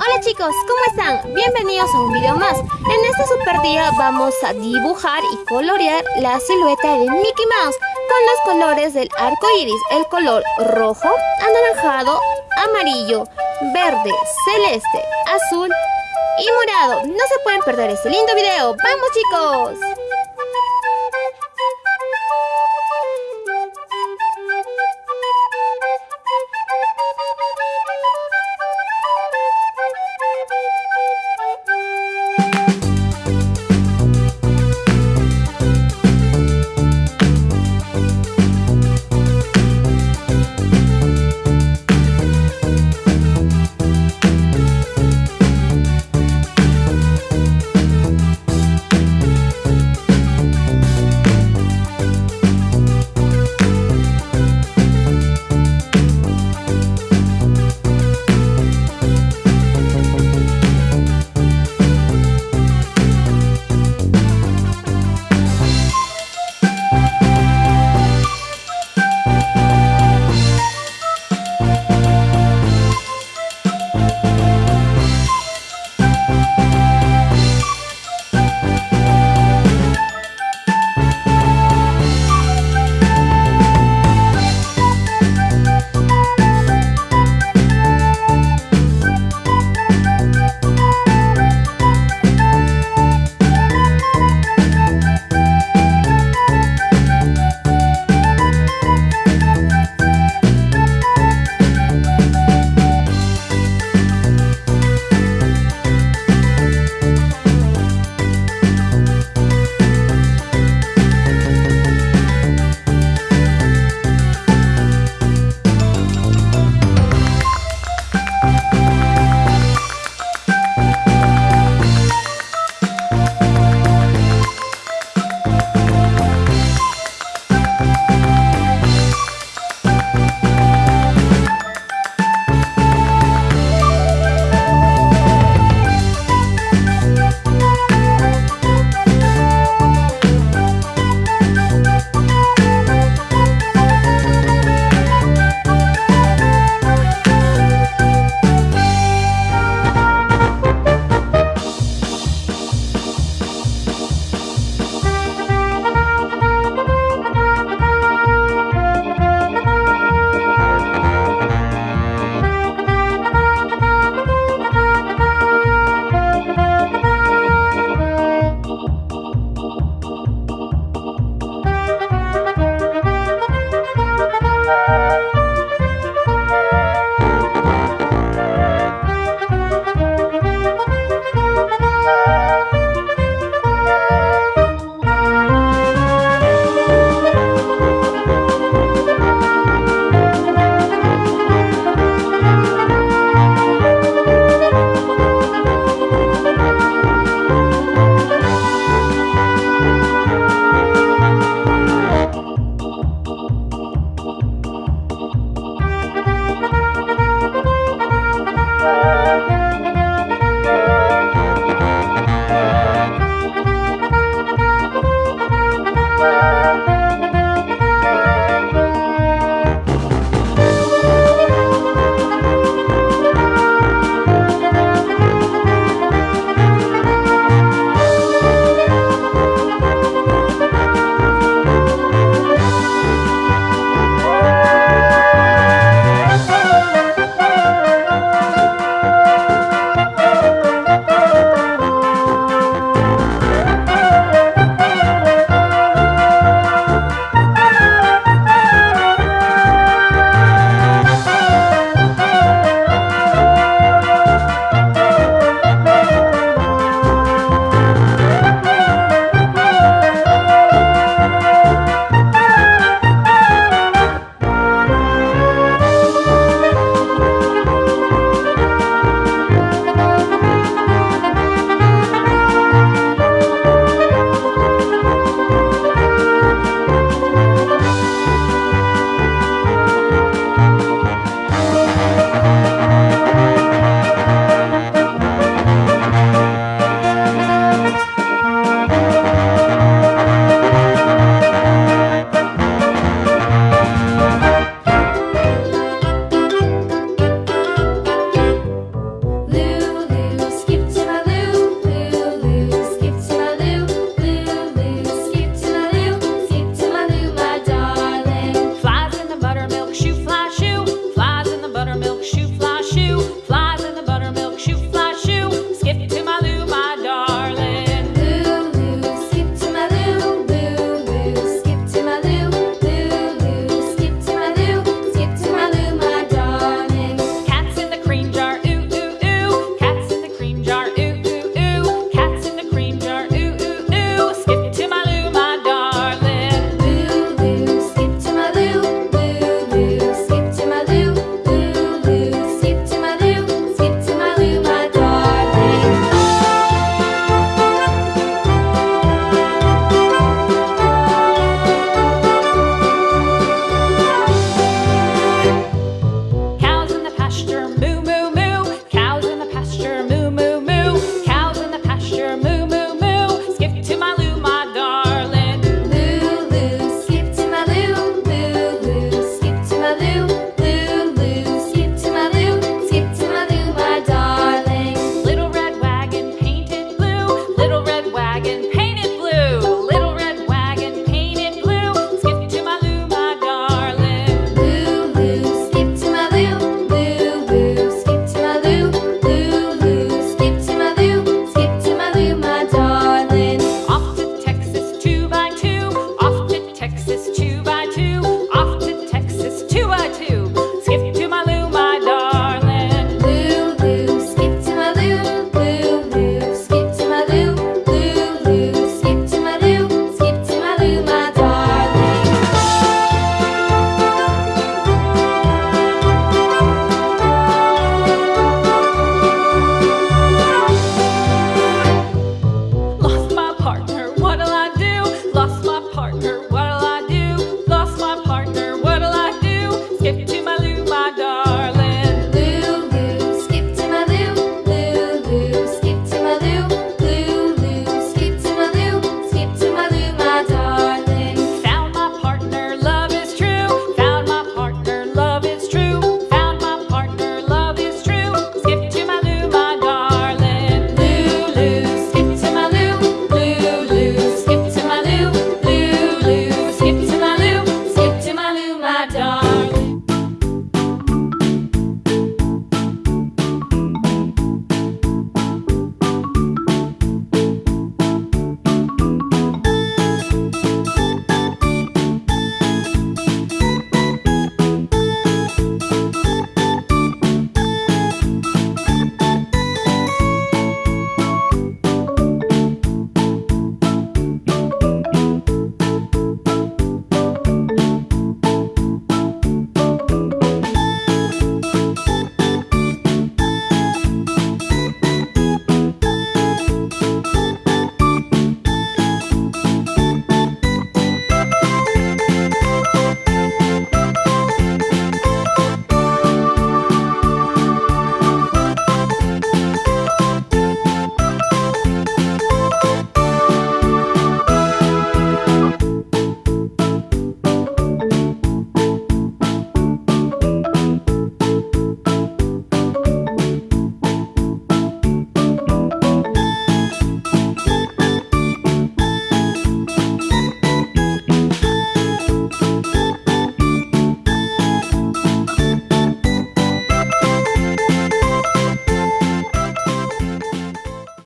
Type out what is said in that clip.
Hola chicos, ¿cómo están? Bienvenidos a un video más. En este super día vamos a dibujar y colorear la silueta de Mickey Mouse con los colores del arco iris, el color rojo, anaranjado, amarillo, verde, celeste, azul y morado. No se pueden perder este lindo video. ¡Vamos chicos!